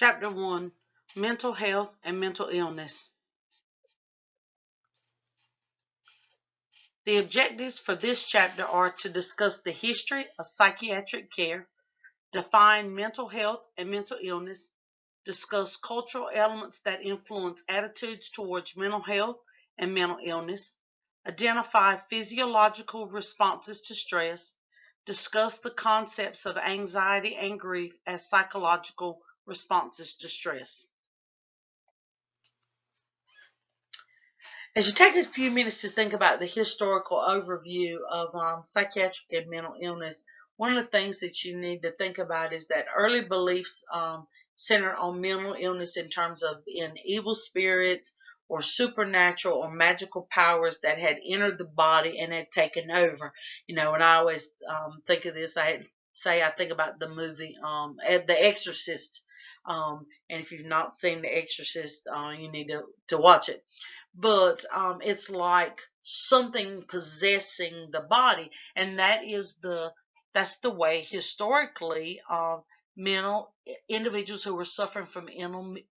Chapter 1 Mental Health and Mental Illness. The objectives for this chapter are to discuss the history of psychiatric care, define mental health and mental illness, discuss cultural elements that influence attitudes towards mental health and mental illness, identify physiological responses to stress, discuss the concepts of anxiety and grief as psychological responses to stress. As you take a few minutes to think about the historical overview of um, psychiatric and mental illness, one of the things that you need to think about is that early beliefs um, centered on mental illness in terms of in evil spirits or supernatural or magical powers that had entered the body and had taken over. You know, and I always um, think of this, I say I think about the movie um, The Exorcist um, and if you've not seen The Exorcist, uh, you need to, to watch it. But um, it's like something possessing the body, and that is the that's the way historically uh, mental individuals who were suffering from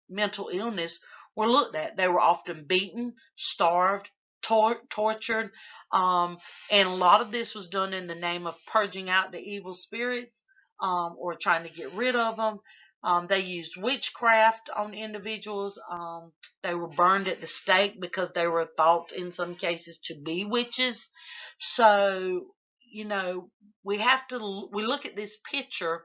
mental illness were looked at. They were often beaten, starved, tor- tortured, um, and a lot of this was done in the name of purging out the evil spirits um, or trying to get rid of them. Um, they used witchcraft on individuals. Um, they were burned at the stake because they were thought in some cases to be witches. So, you know, we have to, we look at this picture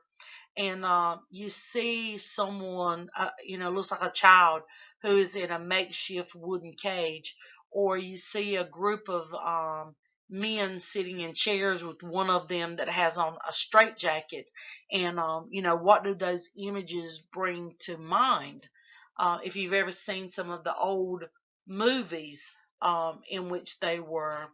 and uh, you see someone, uh, you know, looks like a child who is in a makeshift wooden cage, or you see a group of um, men sitting in chairs with one of them that has on a straight jacket. And um, you know what do those images bring to mind? Uh, if you've ever seen some of the old movies um, in which they were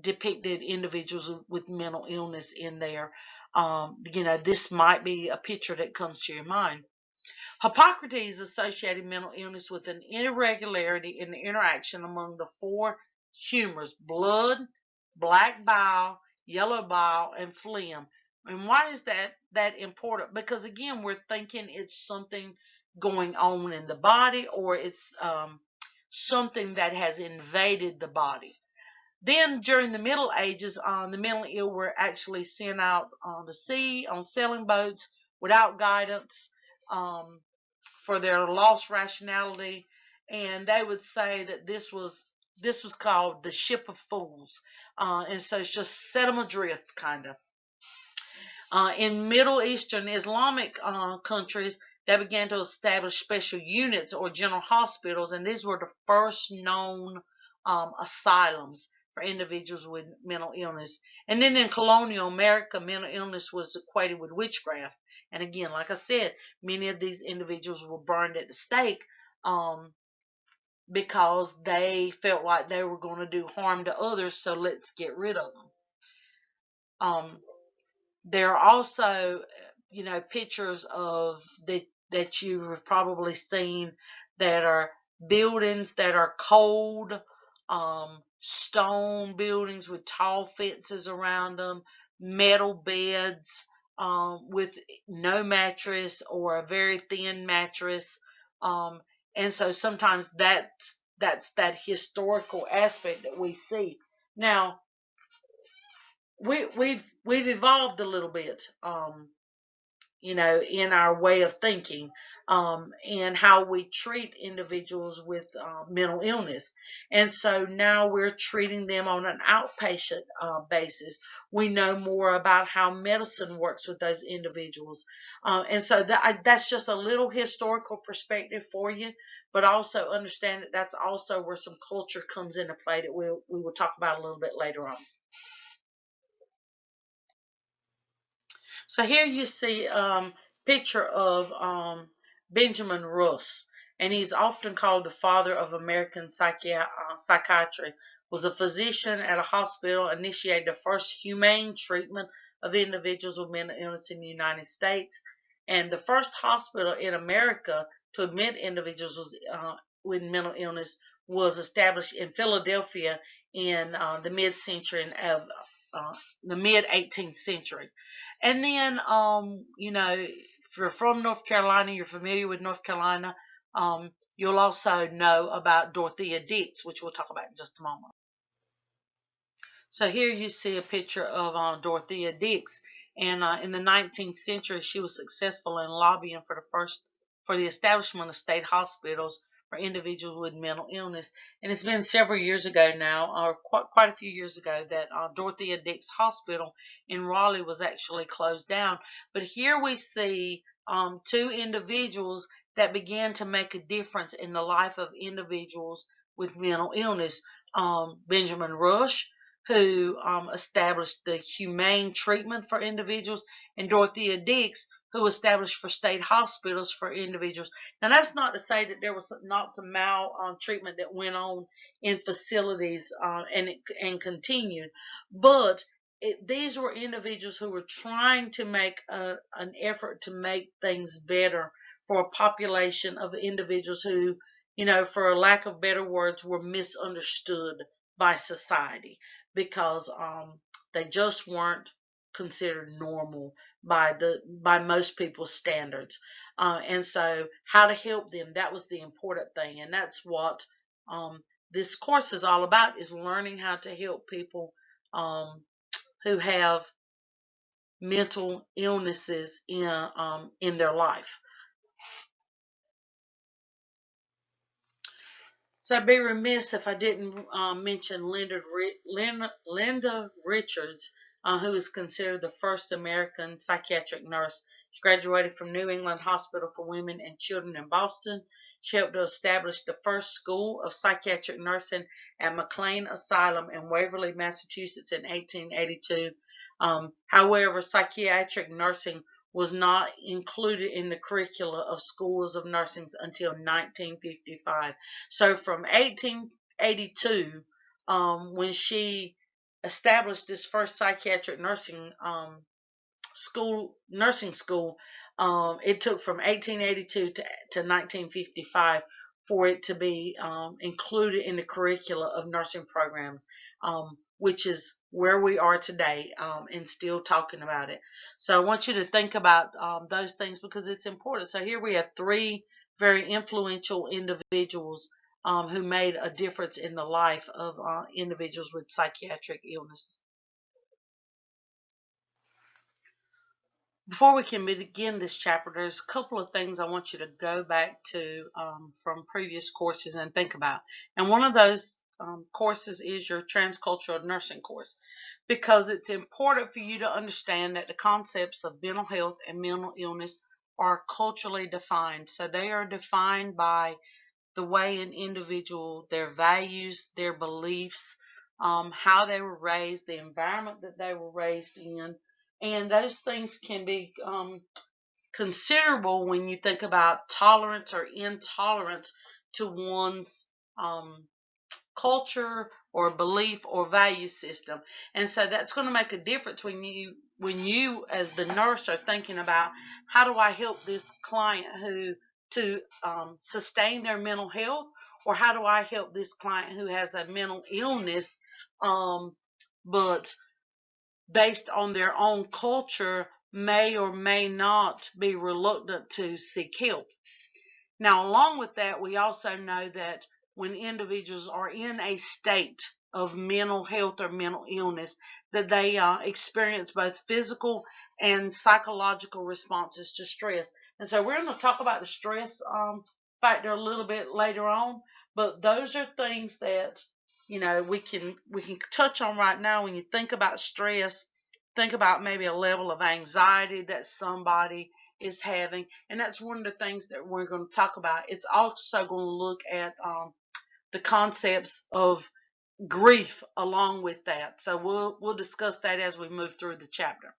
depicted individuals with mental illness in there um, you know this might be a picture that comes to your mind. Hippocrates associated mental illness with an irregularity in the interaction among the four humors blood, black bile, yellow bile, and phlegm. And why is that that important? Because again, we're thinking it's something going on in the body or it's um, something that has invaded the body. Then during the Middle Ages, um, the mentally ill were actually sent out on the sea on sailing boats without guidance um, for their lost rationality, and they would say that this was this was called the Ship of Fools. Uh, and so it's just set them adrift, kind of. Uh, in Middle Eastern Islamic uh, countries, they began to establish special units or general hospitals, and these were the first known um, asylums for individuals with mental illness. And then in colonial America, mental illness was equated with witchcraft. And again, like I said, many of these individuals were burned at the stake um, because they felt like they were going to do harm to others, so let's get rid of them. Um, there are also, you know, pictures of that that you have probably seen that are buildings that are cold, um, stone buildings with tall fences around them, metal beds um, with no mattress or a very thin mattress. Um, and so sometimes that's that's that historical aspect that we see. Now we we've we've evolved a little bit um you know in our way of thinking um and how we treat individuals with uh, mental illness. And so now we're treating them on an outpatient uh, basis. We know more about how medicine works with those individuals. Uh, and so that, that's just a little historical perspective for you, but also understand that that's also where some culture comes into play that we'll, we will talk about a little bit later on. So here you see um, picture of um, Benjamin Rush, and he's often called the father of American psychi- uh, psychiatry. Was a physician at a hospital, initiated the first humane treatment of individuals with mental illness in the United States. And the first hospital in America to admit individuals uh, with mental illness was established in Philadelphia in uh, the mid-century of uh, the mid 18th century. And then, um, you know, if you're from North Carolina, you're familiar with North Carolina, um, you'll also know about Dorothea Dix, which we'll talk about in just a moment. So here you see a picture of uh, Dorothea Dix, and uh, in the 19th century, she was successful in lobbying for the first for the establishment of state hospitals for individuals with mental illness. And it's been several years ago now, or quite, quite a few years ago, that uh, Dorothea Dix Hospital in Raleigh was actually closed down. But here we see um, two individuals that began to make a difference in the life of individuals with mental illness. Um, Benjamin Rush, who um, established the humane treatment for individuals, and Dorothea Dix, who established for state hospitals for individuals. Now, that's not to say that there was not some maltreatment that went on in facilities uh, and and continued, but it, these were individuals who were trying to make a, an effort to make things better for a population of individuals who, you know, for a lack of better words, were misunderstood by society because um, they just weren't considered normal by the by most people's standards. Uh, and so how to help them that was the important thing. And that's what um, this course is all about is learning how to help people um, who have mental illnesses in um, in their life. So I'd be remiss if I didn't uh, mention Linda, Linda, Linda Richards, uh, who is considered the first American psychiatric nurse. She graduated from New England Hospital for Women and Children in Boston. She helped to establish the first school of psychiatric nursing at McLean Asylum in Waverly, Massachusetts in 1882. Um, however, psychiatric nursing was not included in the curricula of schools of nursing until 1955. So from 1882, um, when she established this first psychiatric nursing um, school, nursing school, um, it took from 1882 to, to 1955 for it to be um, included in the curricula of nursing programs, um, which is where we are today um, and still talking about it. So I want you to think about um, those things because it's important. So here we have three very influential individuals um, who made a difference in the life of uh, individuals with psychiatric illness. Before we can begin this chapter, there's a couple of things I want you to go back to um, from previous courses and think about. And one of those um, courses is your transcultural nursing course because it's important for you to understand that the concepts of mental health and mental illness are culturally defined. So they are defined by the way an individual, their values, their beliefs, um, how they were raised, the environment that they were raised in, and those things can be um, considerable when you think about tolerance or intolerance to one's um, culture or belief or value system. And so that's going to make a difference when you when you as the nurse are thinking about how do I help this client who to um, sustain their mental health or how do I help this client who has a mental illness um, but based on their own culture may or may not be reluctant to seek help. Now along with that we also know that when individuals are in a state of mental health or mental illness that they uh, experience both physical and psychological responses to stress. And so we're going to talk about the stress um, factor a little bit later on, but those are things that you know we can we can touch on right now when you think about stress. Think about maybe a level of anxiety that somebody is having, and that's one of the things that we're going to talk about. It's also going to look at um, the concepts of grief along with that. So we'll we'll discuss that as we move through the chapter.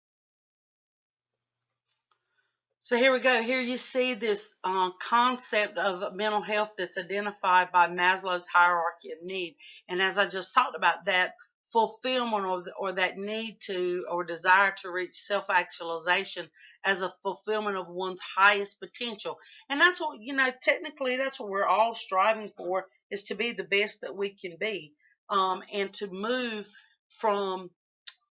So here we go. Here you see this uh, concept of mental health that's identified by Maslow's hierarchy of need. And as I just talked about, that fulfillment or, or that need to or desire to reach self-actualization as a fulfillment of one's highest potential. And that's what, you know, technically that's what we're all striving for is to be the best that we can be um, and to move from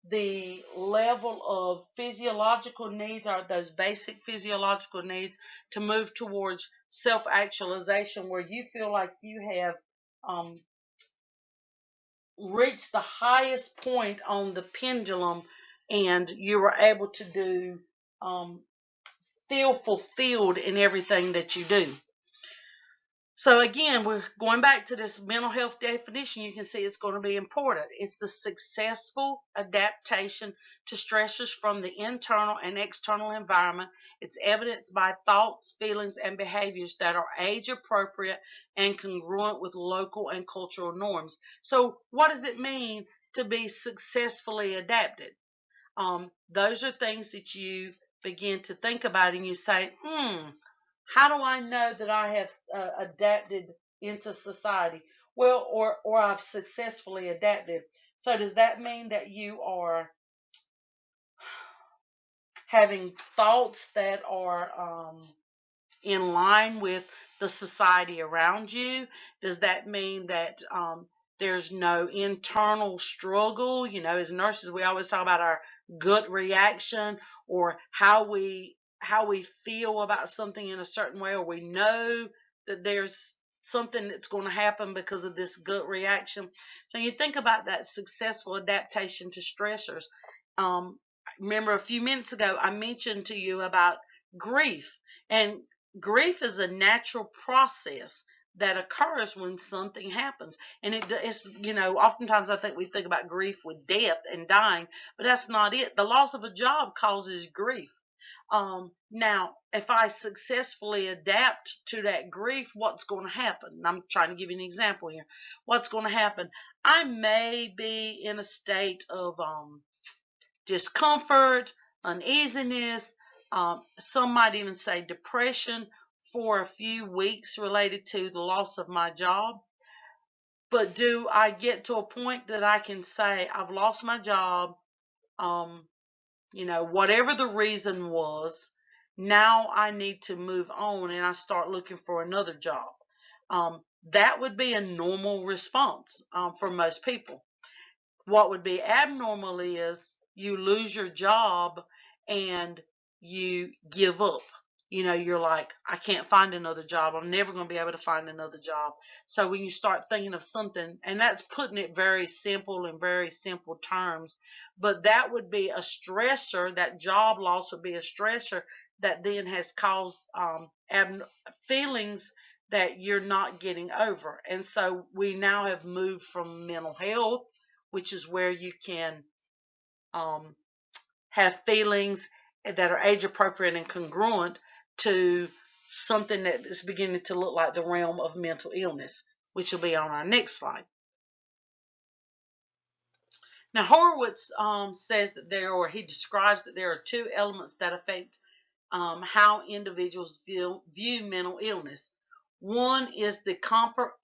the level of physiological needs are those basic physiological needs to move towards self-actualization where you feel like you have um, reached the highest point on the pendulum and you were able to do um, feel fulfilled in everything that you do so again, we're going back to this mental health definition. You can see it's going to be important. It's the successful adaptation to stressors from the internal and external environment. It's evidenced by thoughts, feelings, and behaviors that are age appropriate and congruent with local and cultural norms. So what does it mean to be successfully adapted? Um, those are things that you begin to think about and you say, hmm, how do I know that I have uh, adapted into society? Well, or or I've successfully adapted. So does that mean that you are having thoughts that are um, in line with the society around you? Does that mean that um, there's no internal struggle? You know, as nurses, we always talk about our gut reaction or how we how we feel about something in a certain way, or we know that there's something that's going to happen because of this gut reaction. So you think about that successful adaptation to stressors. Um, remember a few minutes ago I mentioned to you about grief, and grief is a natural process that occurs when something happens and it, it's you know oftentimes i think we think about grief with death and dying but that's not it the loss of a job causes grief um, now, if I successfully adapt to that grief, what's going to happen? I'm trying to give you an example here. What's going to happen? I may be in a state of um, discomfort, uneasiness. Um, some might even say depression for a few weeks related to the loss of my job. But do I get to a point that I can say, I've lost my job? Um, you know, whatever the reason was, now I need to move on and I start looking for another job. Um, that would be a normal response um, for most people. What would be abnormal is you lose your job and you give up you know, you're like, I can't find another job. I'm never going to be able to find another job. So when you start thinking of something, and that's putting it very simple in very simple terms, but that would be a stressor, that job loss would be a stressor that then has caused um, feelings that you're not getting over. And so we now have moved from mental health, which is where you can um, have feelings that are age appropriate and congruent to something that is beginning to look like the realm of mental illness, which will be on our next slide. Now, Horowitz um, says that there, or he describes that there are two elements that affect um, how individuals view, view mental illness. One is the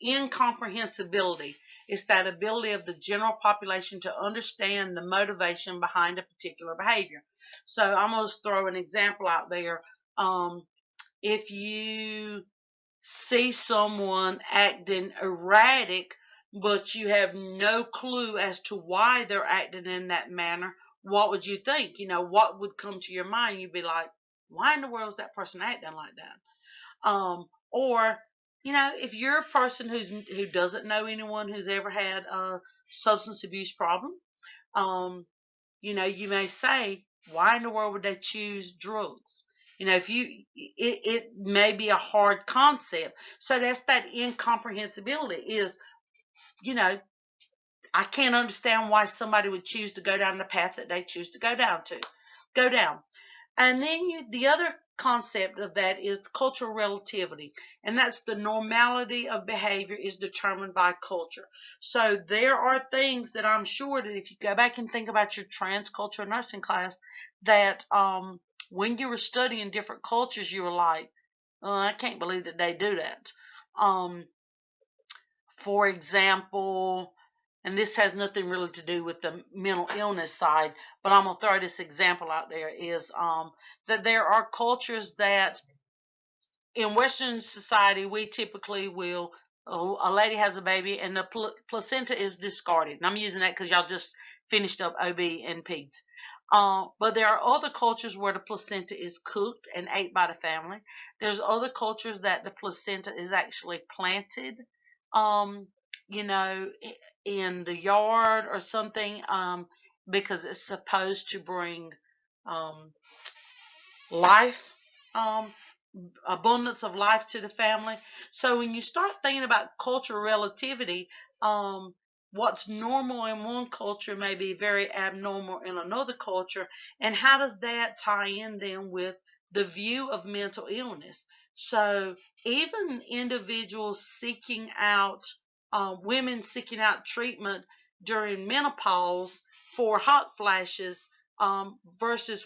incomprehensibility. It's that ability of the general population to understand the motivation behind a particular behavior. So I'm going to throw an example out there um, if you see someone acting erratic, but you have no clue as to why they're acting in that manner, what would you think? You know, what would come to your mind? You'd be like, why in the world is that person acting like that? Um, or, you know, if you're a person who's who doesn't know anyone who's ever had a substance abuse problem, um, you know, you may say, why in the world would they choose drugs? You know, if you, it, it may be a hard concept. So that's that incomprehensibility is, you know, I can't understand why somebody would choose to go down the path that they choose to go down to, go down. And then you, the other concept of that is cultural relativity, and that's the normality of behavior is determined by culture. So there are things that I'm sure that if you go back and think about your transcultural nursing class, that um, when you were studying different cultures, you were like, oh, I can't believe that they do that. Um, for example, and this has nothing really to do with the mental illness side, but I'm gonna throw this example out there is um, that there are cultures that in Western society we typically will a lady has a baby and the pl placenta is discarded. And I'm using that because y'all just finished up OB and PEDS. Uh, but there are other cultures where the placenta is cooked and ate by the family. There's other cultures that the placenta is actually planted, um, you know, in the yard or something, um, because it's supposed to bring um, life um, abundance of life to the family. So when you start thinking about cultural relativity, um, what's normal in one culture may be very abnormal in another culture, and how does that tie in then with the view of mental illness? So even individuals seeking out, uh, women seeking out treatment during menopause for hot flashes um, versus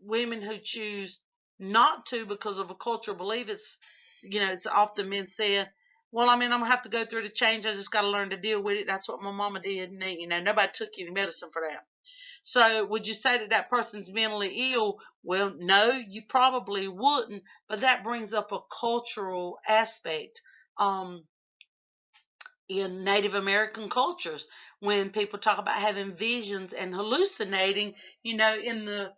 women who choose not to because of a cultural belief. It's you know, it's often been said, well, I mean, I'm gonna have to go through the change. I just got to learn to deal with it. That's what my mama did, and you know, nobody took any medicine for that. So, would you say that that person's mentally ill? Well, no, you probably wouldn't. But that brings up a cultural aspect. Um, in Native American cultures, when people talk about having visions and hallucinating, you know, in the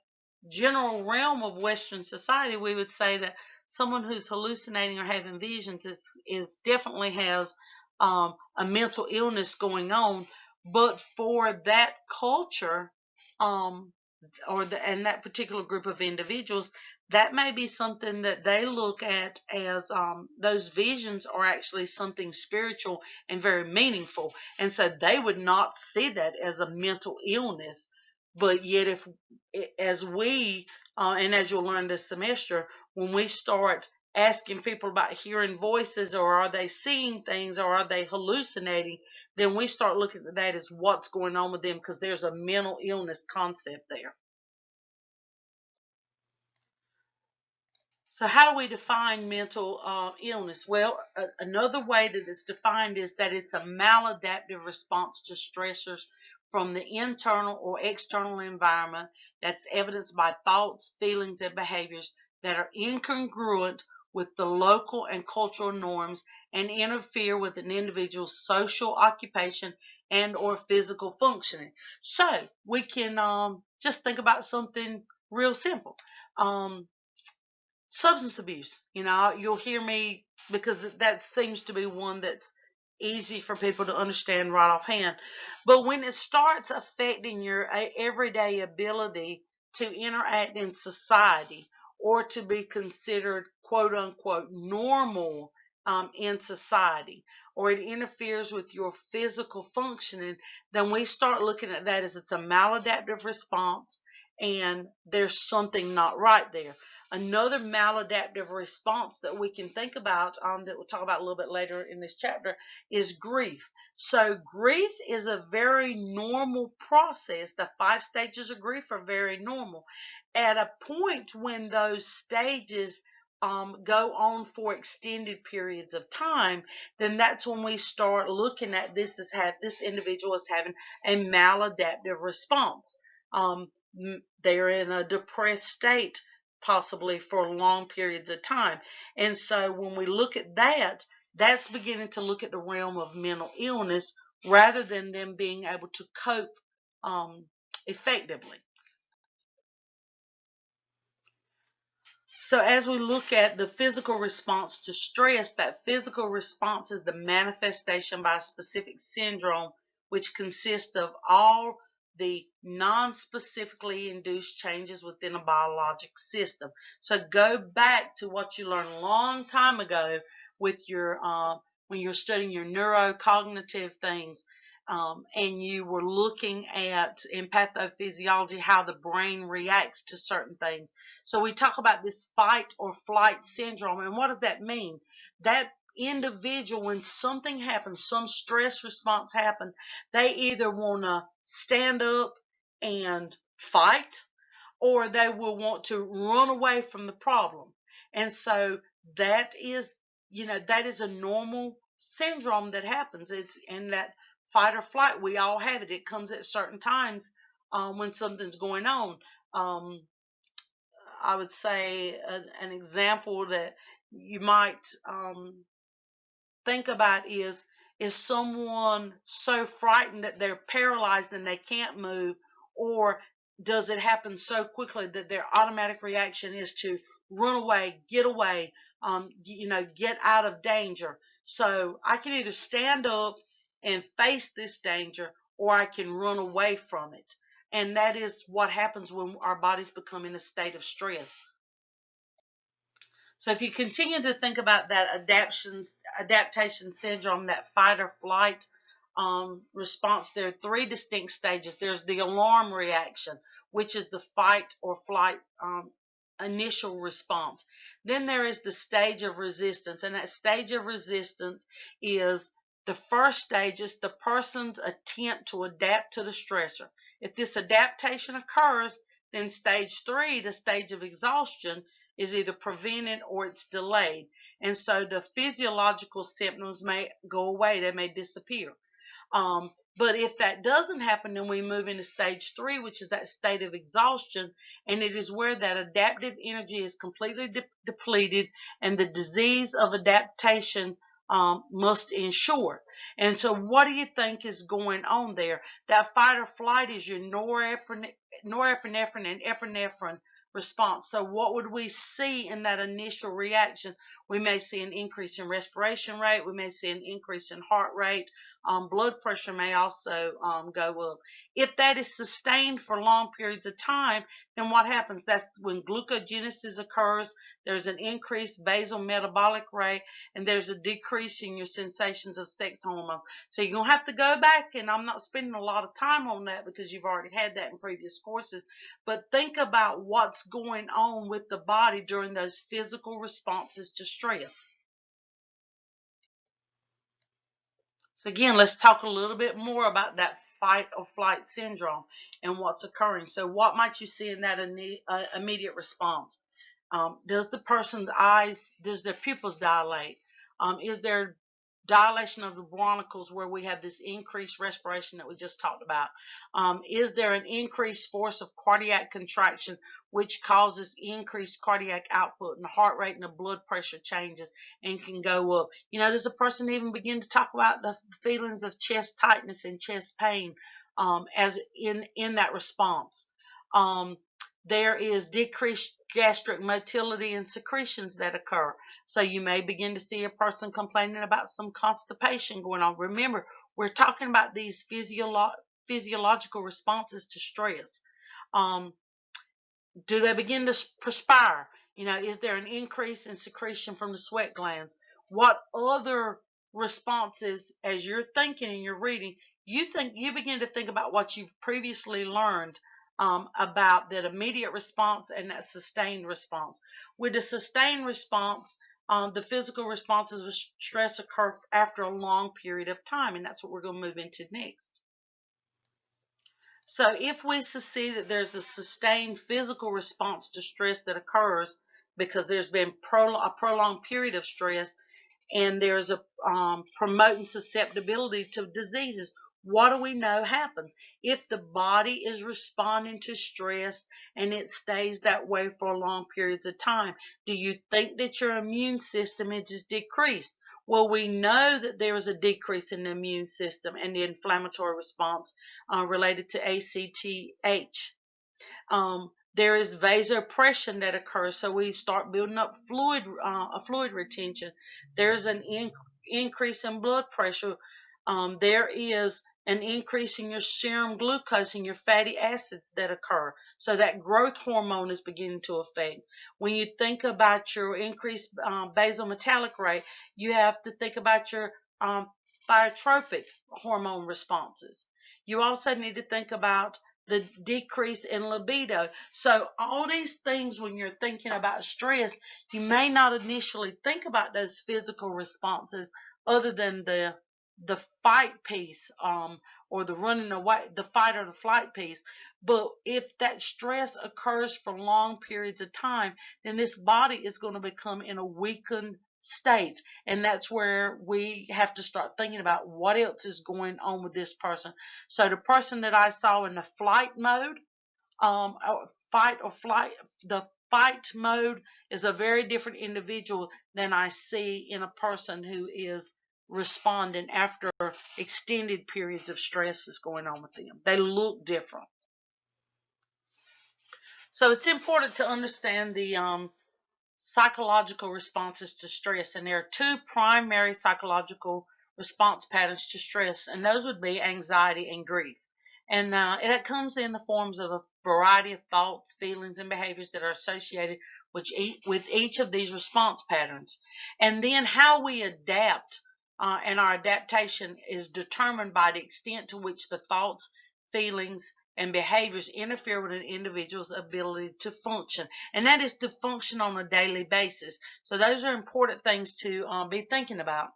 general realm of Western society, we would say that someone who's hallucinating or having visions is, is definitely has um, a mental illness going on. But for that culture, um, or the, and that particular group of individuals, that may be something that they look at as um, those visions are actually something spiritual and very meaningful. And so they would not see that as a mental illness but yet, if as we uh, and as you'll learn this semester, when we start asking people about hearing voices or are they seeing things or are they hallucinating, then we start looking at that as what's going on with them because there's a mental illness concept there. So how do we define mental uh, illness? Well, another way that it's defined is that it's a maladaptive response to stressors from the internal or external environment that's evidenced by thoughts, feelings, and behaviors that are incongruent with the local and cultural norms and interfere with an individual's social occupation and or physical functioning. So we can um, just think about something real simple. Um, substance abuse. You know, you'll hear me because that seems to be one that's easy for people to understand right offhand. But when it starts affecting your everyday ability to interact in society or to be considered quote unquote normal um, in society, or it interferes with your physical functioning, then we start looking at that as it's a maladaptive response and there's something not right there. Another maladaptive response that we can think about, um, that we'll talk about a little bit later in this chapter, is grief. So grief is a very normal process. The five stages of grief are very normal. At a point when those stages um, go on for extended periods of time, then that's when we start looking at this as have this individual is having a maladaptive response. Um, they're in a depressed state possibly for long periods of time. And so when we look at that, that's beginning to look at the realm of mental illness rather than them being able to cope um, effectively. So as we look at the physical response to stress, that physical response is the manifestation by a specific syndrome, which consists of all the non-specifically induced changes within a biologic system. So go back to what you learned a long time ago with your uh, when you're studying your neurocognitive things um, and you were looking at in pathophysiology how the brain reacts to certain things. So we talk about this fight or flight syndrome and what does that mean? That individual, when something happens, some stress response happens, they either want to stand up and fight or they will want to run away from the problem. And so that is, you know, that is a normal syndrome that happens. It's in that fight or flight. We all have it. It comes at certain times um, when something's going on. Um, I would say a, an example that you might um, think about is is someone so frightened that they're paralyzed and they can't move? Or does it happen so quickly that their automatic reaction is to run away get away um, you know get out of danger? So i can either stand up and face this danger or i can run away from it. And that is what happens when our bodies become in a state of stress so if you continue to think about that adaptation syndrome, that fight or flight um, response, there are three distinct stages. There's the alarm reaction, which is the fight or flight um, initial response. Then there is the stage of resistance, and that stage of resistance is the first stage is the person's attempt to adapt to the stressor. If this adaptation occurs, then stage three, the stage of exhaustion, is either prevented or it's delayed. And so the physiological symptoms may go away, they may disappear. Um, but if that doesn't happen, then we move into stage three, which is that state of exhaustion. And it is where that adaptive energy is completely de depleted and the disease of adaptation um, must ensure. And so, what do you think is going on there? That fight or flight is your norepinephrine, norepinephrine and epinephrine response. So what would we see in that initial reaction? We may see an increase in respiration rate. We may see an increase in heart rate. Um, blood pressure may also um, go up. If that is sustained for long periods of time, then what happens? That's when glucogenesis occurs. There's an increased basal metabolic rate, and there's a decrease in your sensations of sex hormones. So you're going to have to go back, and I'm not spending a lot of time on that because you've already had that in previous courses. But think about what's going on with the body during those physical responses to stress. So again, let's talk a little bit more about that fight or flight syndrome and what's occurring. So what might you see in that uh, immediate response? Um, does the person's eyes, does their pupils dilate? Um, is there dilation of the bronchioles where we have this increased respiration that we just talked about? Um, is there an increased force of cardiac contraction which causes increased cardiac output and the heart rate and the blood pressure changes and can go up? You know, does the person even begin to talk about the feelings of chest tightness and chest pain um, as in, in that response? Um, there is decreased gastric motility and secretions that occur. So you may begin to see a person complaining about some constipation going on. Remember, we're talking about these physiolo physiological responses to stress. Um, do they begin to perspire? You know, is there an increase in secretion from the sweat glands? What other responses, as you're thinking and you're reading, you think you begin to think about what you've previously learned um, about that immediate response and that sustained response. With the sustained response, um, the physical responses of stress occur after a long period of time, and that's what we're going to move into next. So if we see that there's a sustained physical response to stress that occurs because there's been pro a prolonged period of stress and there's a um, promoting susceptibility to diseases, what do we know happens? If the body is responding to stress and it stays that way for long periods of time, do you think that your immune system is decreased? Well, we know that there is a decrease in the immune system and the inflammatory response uh, related to ACTH. Um, there is vasopressin that occurs, so we start building up fluid, uh, a fluid retention. There's an in increase in blood pressure. Um, there is an increasing your serum glucose and your fatty acids that occur. So that growth hormone is beginning to affect. When you think about your increased um, basal metabolic rate, you have to think about your um, thyrotropic hormone responses. You also need to think about the decrease in libido. So all these things when you're thinking about stress, you may not initially think about those physical responses other than the the fight piece um, or the running away, the fight or the flight piece. But if that stress occurs for long periods of time, then this body is going to become in a weakened state. And that's where we have to start thinking about what else is going on with this person. So the person that I saw in the flight mode, um, fight or flight, the fight mode is a very different individual than I see in a person who is responding after extended periods of stress is going on with them. They look different. So it's important to understand the um, psychological responses to stress, and there are two primary psychological response patterns to stress, and those would be anxiety and grief. And uh, it comes in the forms of a variety of thoughts, feelings, and behaviors that are associated with each of these response patterns. And then how we adapt uh, and our adaptation is determined by the extent to which the thoughts, feelings, and behaviors interfere with an individual's ability to function. And that is to function on a daily basis. So those are important things to um, be thinking about.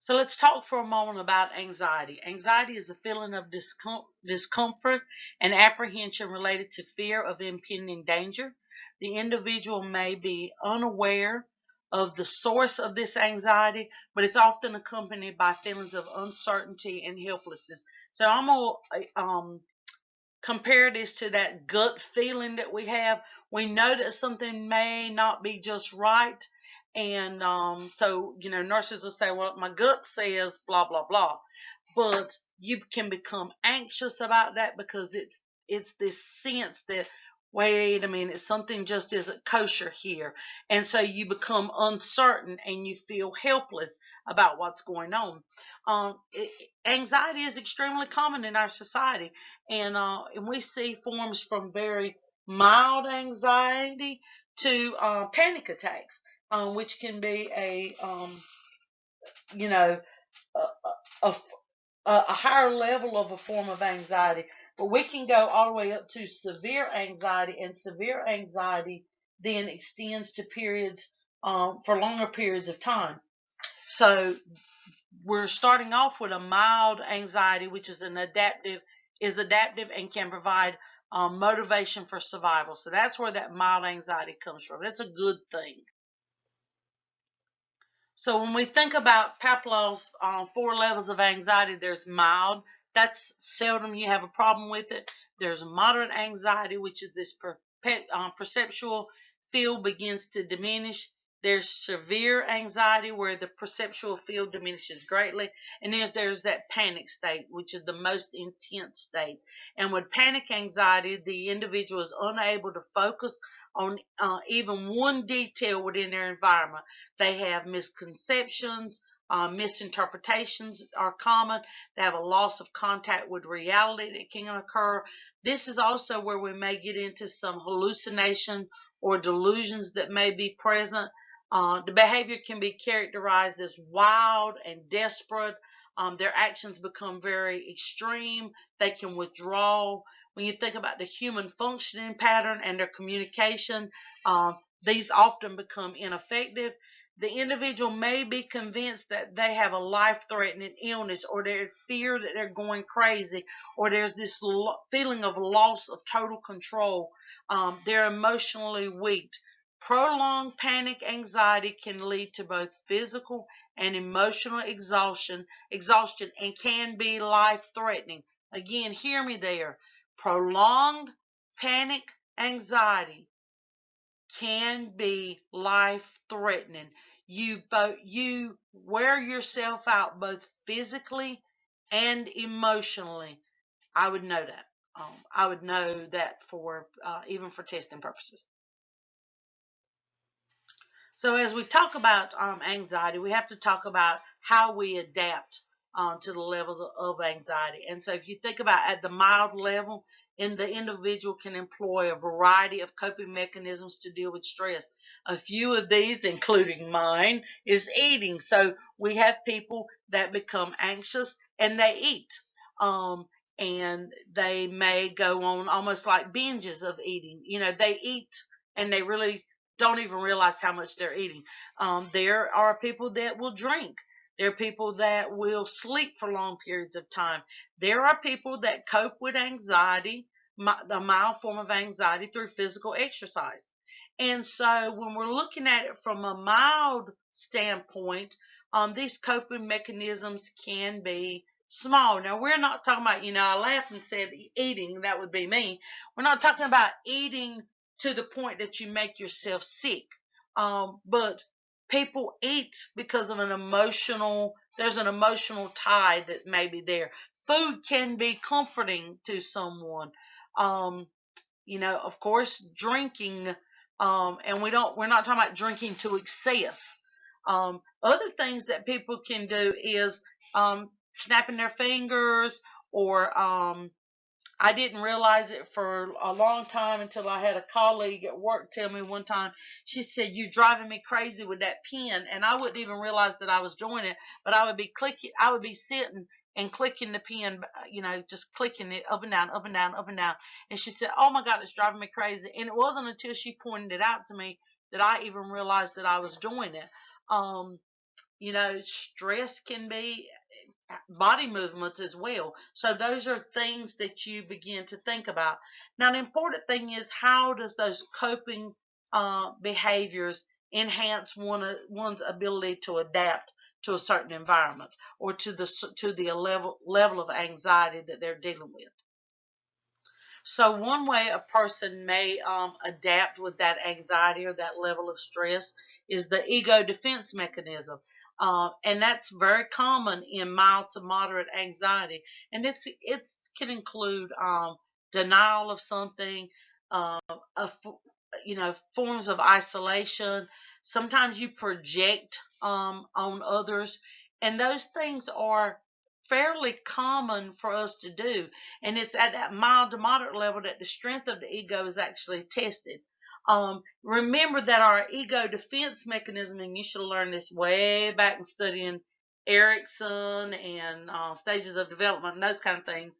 So let's talk for a moment about anxiety. Anxiety is a feeling of discom discomfort and apprehension related to fear of impending danger. The individual may be unaware of the source of this anxiety, but it's often accompanied by feelings of uncertainty and helplessness. So I'm going to um, compare this to that gut feeling that we have. We know that something may not be just right, and um, so, you know, nurses will say, well, my gut says blah, blah, blah. But you can become anxious about that because it's it's this sense that wait a minute, something just isn't kosher here. And so you become uncertain and you feel helpless about what's going on. Um, it, anxiety is extremely common in our society, and, uh, and we see forms from very mild anxiety to uh, panic attacks um, which can be a, um, you know, a, a, a, higher level of a form of anxiety. But we can go all the way up to severe anxiety, and severe anxiety then extends to periods um, for longer periods of time. So we're starting off with a mild anxiety, which is an adaptive, is adaptive and can provide um, motivation for survival. So that's where that mild anxiety comes from. That's a good thing. So when we think about Peplau's uh, four levels of anxiety, there's mild. That's seldom you have a problem with it. There's moderate anxiety, which is this uh, perceptual field begins to diminish. There's severe anxiety where the perceptual field diminishes greatly. And there's, there's that panic state, which is the most intense state. And with panic anxiety, the individual is unable to focus on uh, even one detail within their environment. They have misconceptions, uh, misinterpretations are common. They have a loss of contact with reality that can occur. This is also where we may get into some hallucination or delusions that may be present. Uh, the behavior can be characterized as wild and desperate. Um, their actions become very extreme. They can withdraw. When you think about the human functioning pattern and their communication, um, these often become ineffective. The individual may be convinced that they have a life-threatening illness or they fear that they're going crazy or there's this feeling of loss of total control. Um, they're emotionally weak. Prolonged panic anxiety can lead to both physical and emotional exhaustion, exhaustion and can be life-threatening. Again, hear me there. Prolonged panic anxiety can be life threatening. You both you wear yourself out both physically and emotionally. I would know that. Um, I would know that for uh, even for testing purposes. So as we talk about um, anxiety, we have to talk about how we adapt um, to the levels of, anxiety. And so if you think about at the mild level, and the individual can employ a variety of coping mechanisms to deal with stress. A few of these, including mine, is eating. So we have people that become anxious and they eat. Um, and they may go on almost like binges of eating. You know, they eat and they really don't even realize how much they're eating. Um, there are people that will drink. There are people that will sleep for long periods of time. There are people that cope with anxiety, the mild form of anxiety, through physical exercise. And so when we're looking at it from a mild standpoint, um, these coping mechanisms can be small. Now, we're not talking about, you know, I laughed and said eating, that would be me. We're not talking about eating to the point that you make yourself sick. Um, but people eat because of an emotional there's an emotional tie that may be there. Food can be comforting to someone. Um, you know of course drinking um, and we don't we're not talking about drinking to excess. Um, other things that people can do is um, snapping their fingers or um, I didn't realize it for a long time until I had a colleague at work tell me one time. She said, You're driving me crazy with that pen," and I wouldn't even realize that I was doing it. But I would be clicking, I would be sitting and clicking the pen, you know, just clicking it up and down, up and down, up and down. And she said, "Oh my God, it's driving me crazy." And it wasn't until she pointed it out to me that I even realized that I was doing it. Um, you know, stress can be body movements as well. So those are things that you begin to think about. Now, the important thing is how does those coping uh, behaviors enhance one, one's ability to adapt to a certain environment or to the to the level level of anxiety that they're dealing with. So one way a person may um, adapt with that anxiety or that level of stress is the ego defense mechanism. Uh, and that's very common in mild to moderate anxiety. And it's it can include um, denial of something, uh, a, you know, forms of isolation. Sometimes you project um, on others, and those things are fairly common for us to do. And it's at that mild to moderate level that the strength of the ego is actually tested. Um, remember that our ego defense mechanism, and you should learn this way back in studying Erikson and uh, stages of development and those kind of things,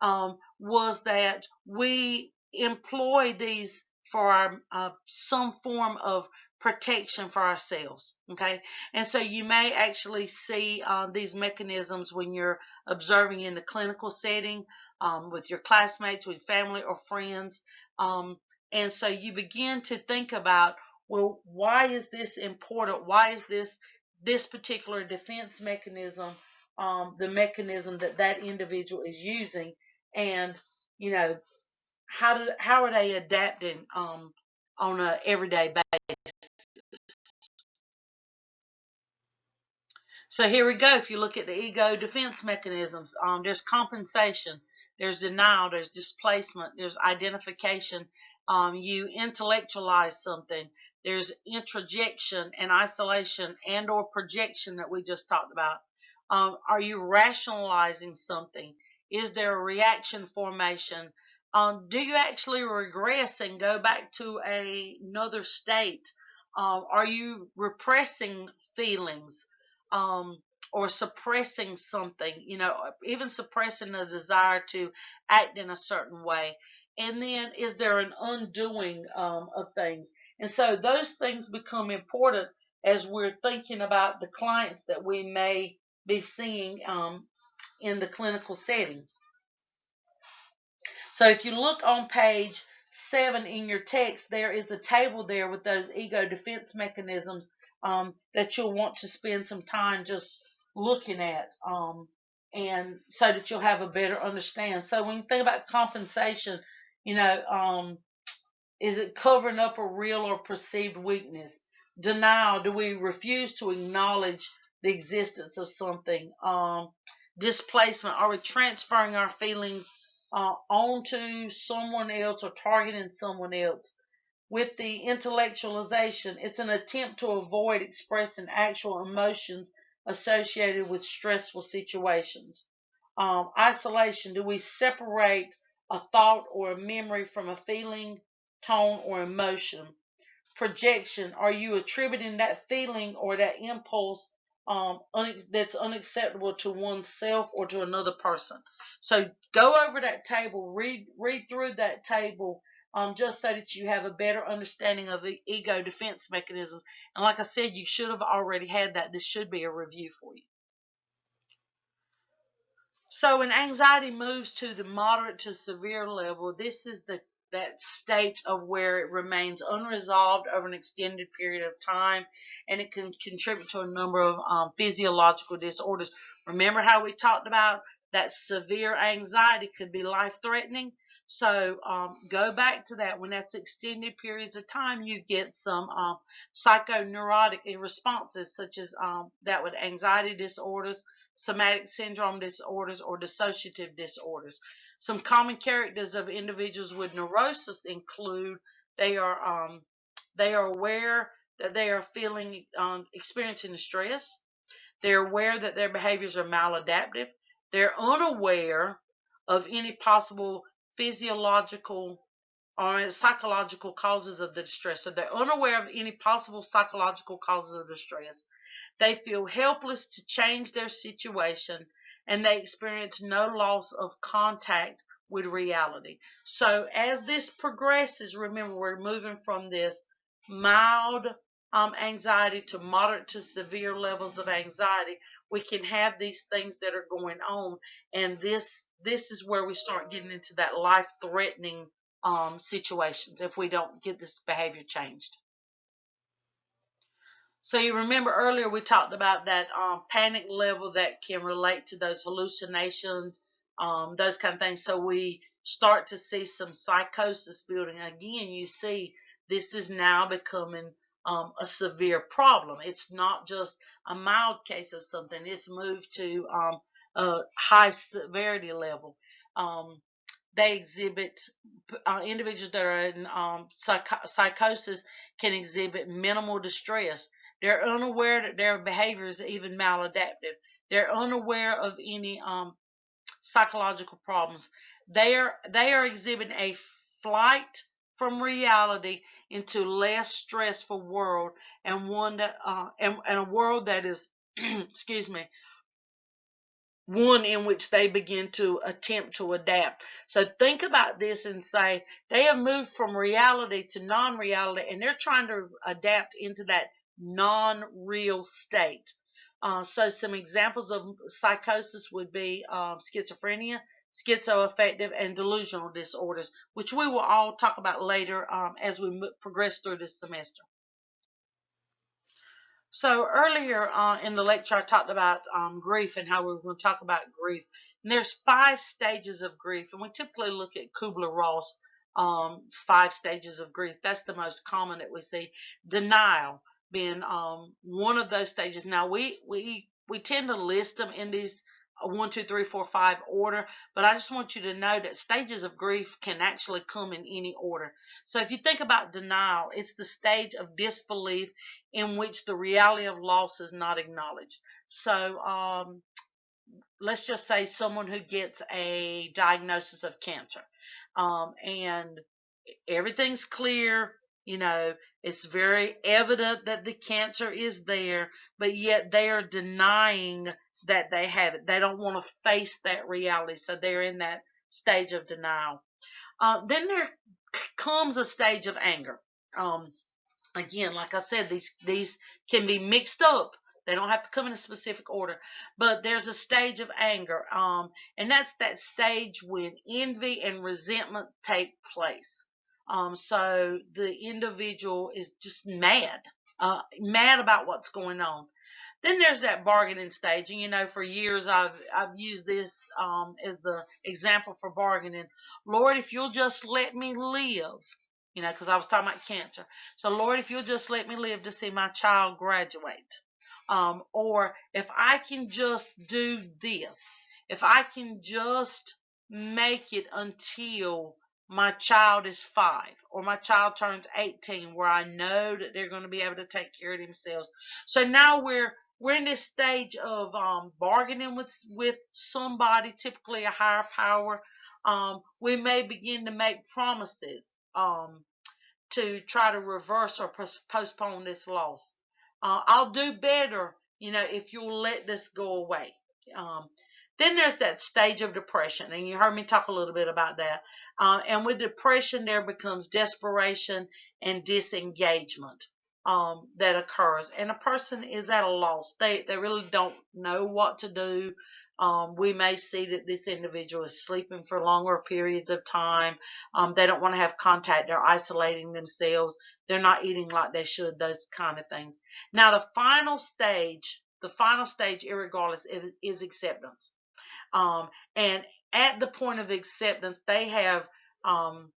um, was that we employ these for our, uh, some form of protection for ourselves. Okay, and so you may actually see uh, these mechanisms when you're observing in the clinical setting um, with your classmates, with family or friends. Um, and so you begin to think about, well, why is this important? Why is this this particular defense mechanism um, the mechanism that that individual is using? And you know, how do how are they adapting um, on a everyday basis? So here we go. If you look at the ego defense mechanisms, um, there's compensation, there's denial, there's displacement, there's identification, um, you intellectualize something. There's introjection and isolation and or projection that we just talked about. Um, are you rationalizing something? Is there a reaction formation? Um, do you actually regress and go back to a, another state? Uh, are you repressing feelings um, or suppressing something? You know, even suppressing a desire to act in a certain way and then is there an undoing um, of things and so those things become important as we're thinking about the clients that we may be seeing um, in the clinical setting so if you look on page seven in your text there is a table there with those ego defense mechanisms um, that you'll want to spend some time just looking at um, and so that you'll have a better understand so when you think about compensation you know, um, is it covering up a real or perceived weakness? Denial, do we refuse to acknowledge the existence of something? Um, displacement, are we transferring our feelings uh, onto someone else or targeting someone else? With the intellectualization, it's an attempt to avoid expressing actual emotions associated with stressful situations. Um, isolation, do we separate a thought or a memory from a feeling, tone, or emotion. Projection, are you attributing that feeling or that impulse um, un- that's unacceptable to oneself or to another person? So go over that table, read read through that table um, just so that you have a better understanding of the ego defense mechanisms. And like I said, you should have already had that. This should be a review for you. So when anxiety moves to the moderate to severe level, this is the that state of where it remains unresolved over an extended period of time and it can contribute to a number of um, physiological disorders. Remember how we talked about that severe anxiety could be life threatening? So um, go back to that. When that's extended periods of time, you get some um, psychoneurotic responses, such as um, that with anxiety disorders, somatic symptom disorders, or dissociative disorders. Some common characters of individuals with neurosis include they are um, they are aware that they are feeling um, experiencing stress. They're aware that their behaviors are maladaptive. They're unaware of any possible physiological or psychological causes of the distress. So they're unaware of any possible psychological causes of distress. They feel helpless to change their situation and they experience no loss of contact with reality. So as this progresses, remember we're moving from this mild um, anxiety to moderate to severe levels of anxiety, we can have these things that are going on, and this this is where we start getting into that life-threatening um, situations if we don't get this behavior changed. So you remember earlier we talked about that um, panic level that can relate to those hallucinations, um, those kind of things. So we start to see some psychosis building. Again, you see this is now becoming um, a severe problem. It's not just a mild case of something. It's moved to um, a high severity level. Um, they exhibit uh, individuals that are in um, psych- psychosis can exhibit minimal distress. They're unaware that their behavior is even maladaptive. They're unaware of any um, psychological problems. They are they are exhibiting a flight from reality into less stressful world and one that uh, and, and a world that is excuse me one in which they begin to attempt to adapt. So think about this and say they have moved from reality to non-reality and they're trying to adapt into that non-real state. Uh, so some examples of psychosis would be um, schizophrenia, schizoaffective, and delusional disorders, which we will all talk about later um, as we progress through this semester. So earlier uh, in the lecture, I talked about um, grief and how we are going to talk about grief. And there's five stages of grief, and we typically look at Kubler-Ross um, five stages of grief. That's the most common that we see. Denial being um, one of those stages. Now we we we tend to list them in these one, two, three, four, five order, but I just want you to know that stages of grief can actually come in any order. So if you think about denial, it's the stage of disbelief in which the reality of loss is not acknowledged. So um, let's just say someone who gets a diagnosis of cancer um, and everything's clear, you know, it's very evident that the cancer is there, but yet they are denying that they have it. They don't want to face that reality, so they're in that stage of denial. Uh, then there comes a stage of anger. Um, again, like I said, these these can be mixed up. They don't have to come in a specific order, but there's a stage of anger, um, and that's that stage when envy and resentment take place. Um, so the individual is just mad, uh, mad about what's going on. Then there's that bargaining stage, and you know, for years I've I've used this um, as the example for bargaining. Lord, if you'll just let me live, you know, because I was talking about cancer. So Lord, if you'll just let me live to see my child graduate, um, or if I can just do this, if I can just make it until my child is five or my child turns 18 where I know that they're going to be able to take care of themselves. So now we're we're in this stage of um, bargaining with with somebody, typically a higher power. Um, we may begin to make promises um, to try to reverse or postpone this loss. Uh, I'll do better, you know, if you'll let this go away. Um, then there's that stage of depression, and you heard me talk a little bit about that. Uh, and with depression, there becomes desperation and disengagement um, that occurs, and a person is at a loss. They they really don't know what to do. Um, we may see that this individual is sleeping for longer periods of time. Um, they don't want to have contact. They're isolating themselves. They're not eating like they should. Those kind of things. Now, the final stage, the final stage, irregardless, is, is acceptance. Um, and at the point of acceptance, they have um,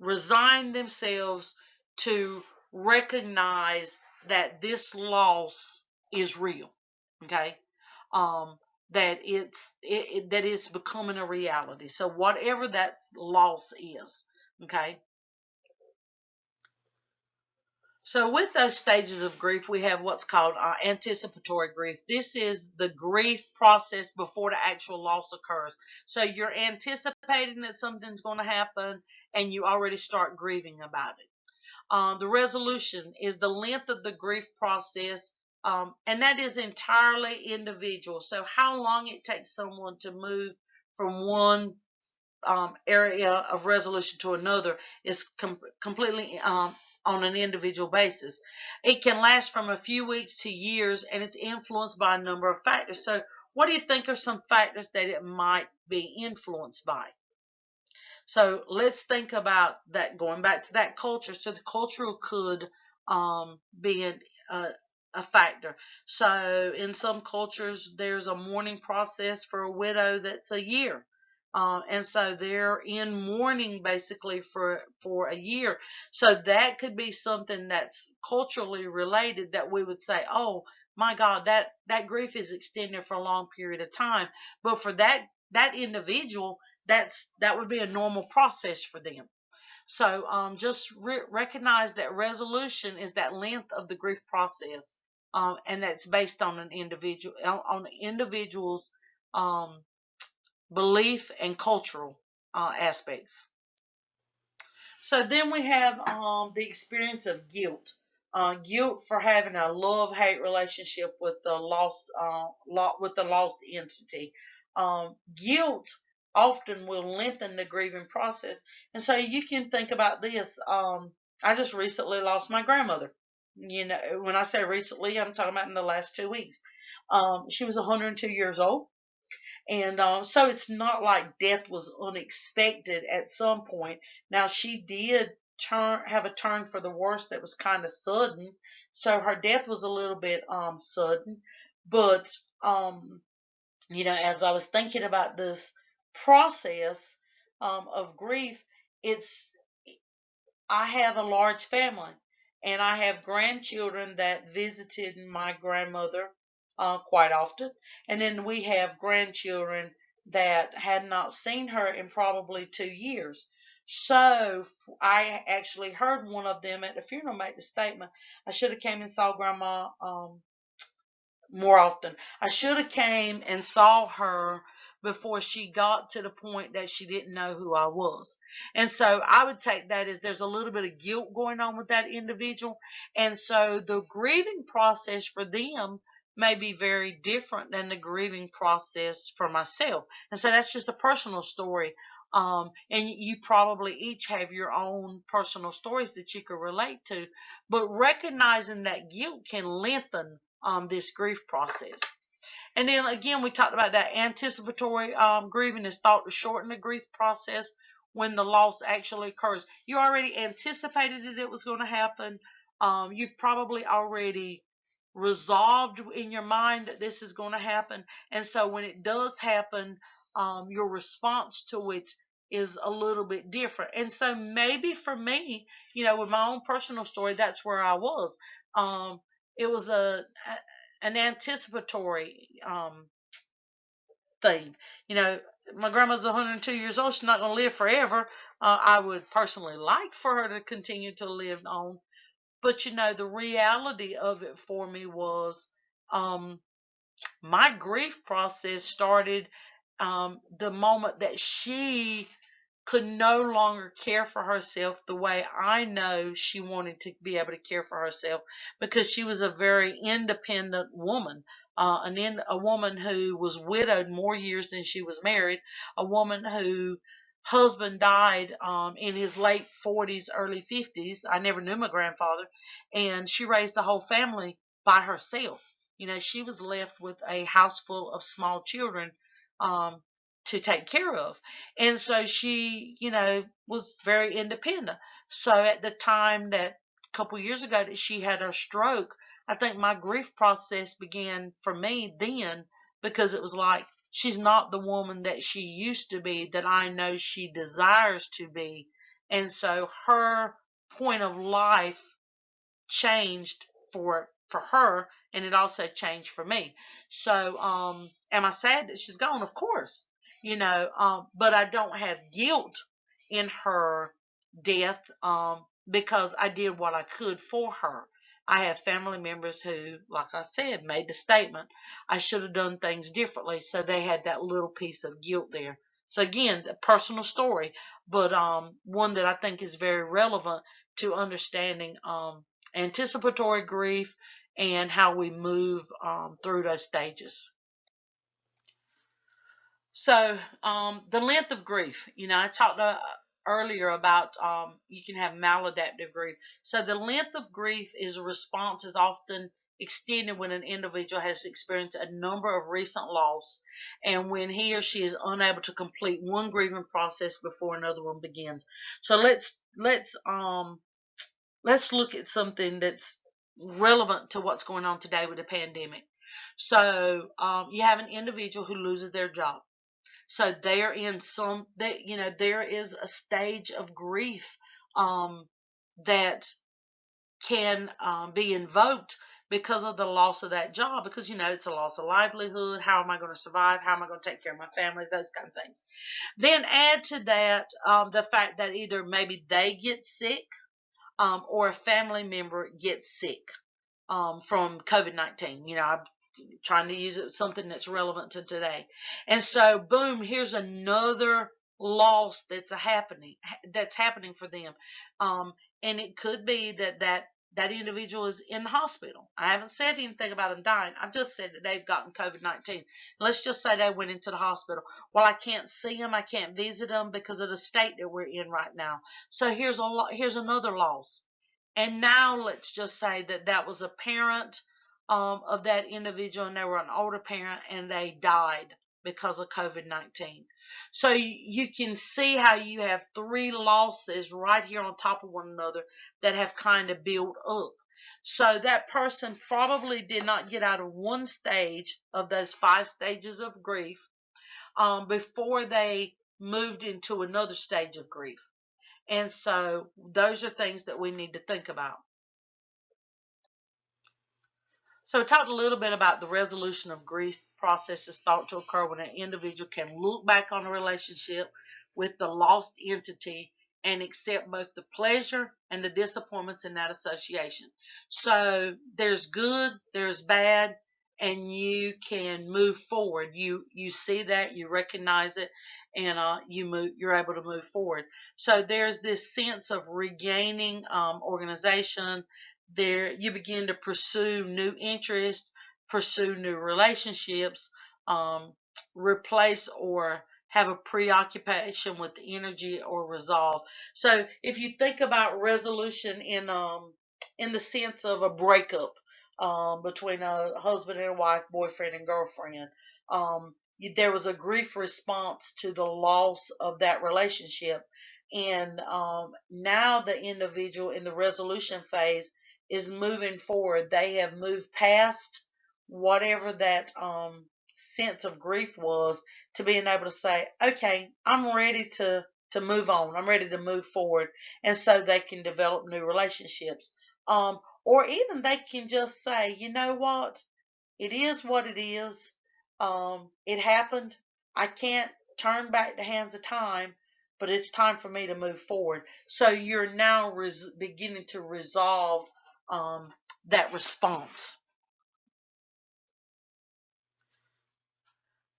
resign themselves to recognize that this loss is real. Okay. Um, that it's it, it, that it's becoming a reality. So whatever that loss is, okay. So with those stages of grief, we have what's called uh, anticipatory grief. This is the grief process before the actual loss occurs. So you're anticipating that something's going to happen, and you already start grieving about it. Um, the resolution is the length of the grief process um, and that is entirely individual. So how long it takes someone to move from one um, area of resolution to another is com completely um, on an individual basis. It can last from a few weeks to years, and it's influenced by a number of factors. So what do you think are some factors that it might be influenced by? So let's think about that, going back to that culture. So the cultural could um, be an, a factor. So in some cultures, there's a mourning process for a widow that's a year. Uh, and so they're in mourning basically for for a year. So that could be something that's culturally related that we would say, oh my God, that that grief is extended for a long period of time. But for that that individual, that's that would be a normal process for them. So um, just re recognize that resolution is that length of the grief process, um, and that's based on an individual on the individual's um, belief and cultural uh, aspects. So then we have um, the experience of guilt. Uh, guilt for having a love-hate relationship with the lost, uh, with the lost entity. Um, guilt often will lengthen the grieving process. And so you can think about this. Um, I just recently lost my grandmother. You know, when I say recently, I'm talking about in the last two weeks. Um, she was 102 years old. And uh, so it's not like death was unexpected at some point. Now she did turn have a turn for the worse that was kind of sudden. So her death was a little bit um sudden, but um you know as I was thinking about this process um, of grief, it's I have a large family and I have grandchildren that visited my grandmother uh, quite often, and then we have grandchildren that had not seen her in probably two years. So I actually heard one of them at the funeral make the statement, I should have came and saw grandma um, more often. I should have came and saw her before she got to the point that she didn't know who I was. And so I would take that as there's a little bit of guilt going on with that individual. And so the grieving process for them may be very different than the grieving process for myself. And so that's just a personal story. Um, and you probably each have your own personal stories that you can relate to, but recognizing that guilt can lengthen um, this grief process. And then again, we talked about that anticipatory um, grieving is thought to shorten the grief process when the loss actually occurs. You already anticipated that it was going to happen. Um, you've probably already resolved in your mind that this is going to happen. And so when it does happen, um, your response to it is a little bit different. And so maybe for me, you know, with my own personal story, that's where I was. Um, it was a, an anticipatory um, thing. You know, my grandma's 102 years old. She's not going to live forever. Uh, I would personally like for her to continue to live on. But, you know, the reality of it for me was um, my grief process started um, the moment that she could no longer care for herself the way I know she wanted to be able to care for herself because she was a very independent woman, uh, an in, a woman who was widowed more years than she was married, a woman who husband died um, in his late 40s, early 50s. I never knew my grandfather, and she raised the whole family by herself. You know, she was left with a house full of small children um, to take care of. And so she, you know, was very independent. So at the time that a couple years ago that she had her stroke, I think my grief process began for me then because it was like she's not the woman that she used to be that I know she desires to be. And so her point of life changed for for her and it also changed for me. So um am I sad that she's gone? Of course. You know, um but I don't have guilt in her death um because I did what I could for her. I have family members who, like I said, made the statement, I should have done things differently. So they had that little piece of guilt there. So again, a personal story, but um, one that I think is very relevant to understanding um, anticipatory grief and how we move um, through those stages. So um, the length of grief, you know, I talked uh, earlier about um, you can have maladaptive grief. So the length of grief is a response is often extended when an individual has experienced a number of recent loss and when he or she is unable to complete one grieving process before another one begins. So let's let's um let's look at something that's relevant to what's going on today with the pandemic. So um, you have an individual who loses their job. So they're in some that you know there is a stage of grief um, that can um, be invoked because of the loss of that job because you know it's a loss of livelihood. How am i going to survive? How am i going to take care of my family? Those kind of things. Then add to that um, the fact that either maybe they get sick um, or a family member gets sick um, from covid-19 you know i'm trying to use it something that's relevant to today and so boom here's another loss that's happening that's happening for them um, and it could be that that that individual is in the hospital. I haven't said anything about them dying. I've just said that they've gotten COVID 19. Let's just say they went into the hospital. Well, I can't see them. I can't visit them because of the state that we're in right now. So here's a lo- here's another loss. And now let's just say that that was a parent um, of that individual and they were an older parent and they died because of COVID 19. So you can see how you have three losses right here on top of one another that have kind of built up. So that person probably did not get out of one stage of those five stages of grief um, before they moved into another stage of grief. And so those are things that we need to think about. So we talked a little bit about the resolution of grief processes thought to occur when an individual can look back on a relationship with the lost entity and accept both the pleasure and the disappointments in that association. So there's good, there's bad, and you can move forward. You you see that, you recognize it, and uh, you move. You're able to move forward. So there's this sense of regaining um, organization there you begin to pursue new interests, pursue new relationships, um, replace or have a preoccupation with energy or resolve. So if you think about resolution in um in the sense of a breakup um, between a husband and wife, boyfriend and girlfriend, um, there was a grief response to the loss of that relationship, and um, now the individual in the resolution phase is moving forward. They have moved past whatever that um, sense of grief was to being able to say, okay, I'm ready to to move on. I'm ready to move forward, and so they can develop new relationships. Um, or even they can just say, you know what, it is what it is. Um, it happened. I can't turn back the hands of time, but it's time for me to move forward. So you're now beginning to resolve um, that response.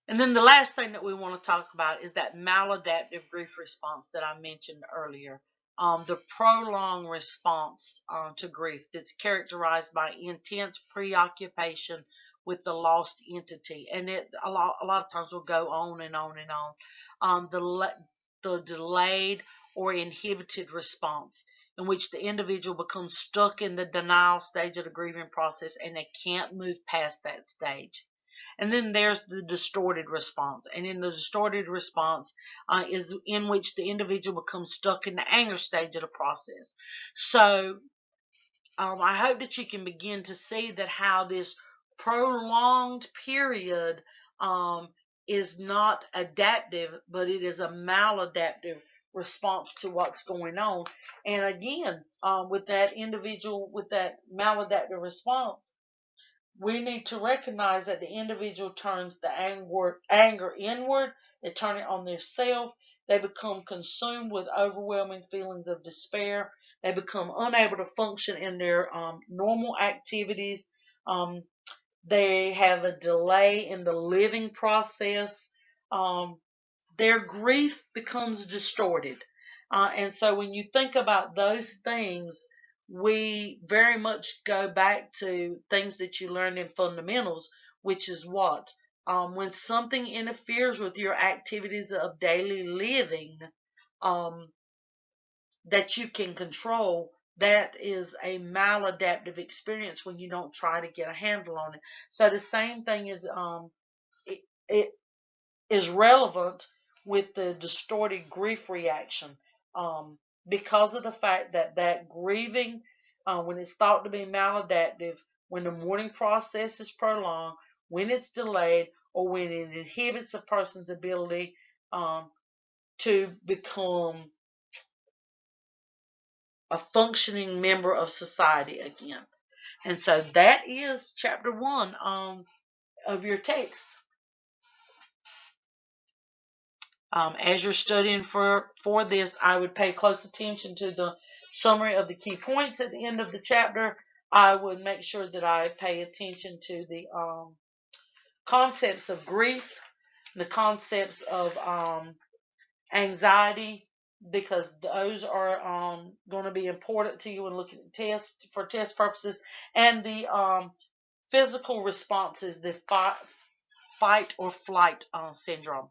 And then the last thing that we want to talk about is that maladaptive grief response that I mentioned earlier. Um, the prolonged response uh, to grief that's characterized by intense preoccupation with the lost entity, and it a lot a lot of times will go on and on and on. Um, the the delayed or inhibited response in which the individual becomes stuck in the denial stage of the grieving process and they can't move past that stage. And then there's the distorted response. And in the distorted response uh, is in which the individual becomes stuck in the anger stage of the process. So um, I hope that you can begin to see that how this prolonged period um, is not adaptive, but it is a maladaptive response to what's going on. And again, um, with that individual, with that maladaptive response, we need to recognize that the individual turns the anger, anger inward, they turn it on themselves, they become consumed with overwhelming feelings of despair, they become unable to function in their um, normal activities. Um, they have a delay in the living process. Um, their grief becomes distorted. Uh, and so when you think about those things, we very much go back to things that you learned in fundamentals, which is what? Um, when something interferes with your activities of daily living um, that you can control, that is a maladaptive experience when you don't try to get a handle on it. So the same thing is um, it, it is relevant with the distorted grief reaction um, because of the fact that that grieving, uh, when it's thought to be maladaptive, when the mourning process is prolonged, when it's delayed, or when it inhibits a person's ability um, to become a functioning member of society again. And so that is chapter one um, of your text. Um, as you're studying for, for this, I would pay close attention to the summary of the key points at the end of the chapter. I would make sure that I pay attention to the um, concepts of grief, the concepts of um, anxiety, because those are um, going to be important to you when looking at tests for test purposes, and the um, physical responses, the fight, fight or flight uh, syndrome.